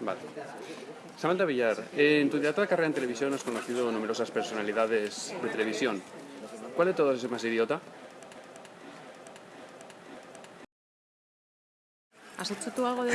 Vale. Samantha Villar, en tu directa carrera en televisión has conocido numerosas personalidades de televisión. ¿Cuál de todos es más idiota? ¿Has hecho tú algo de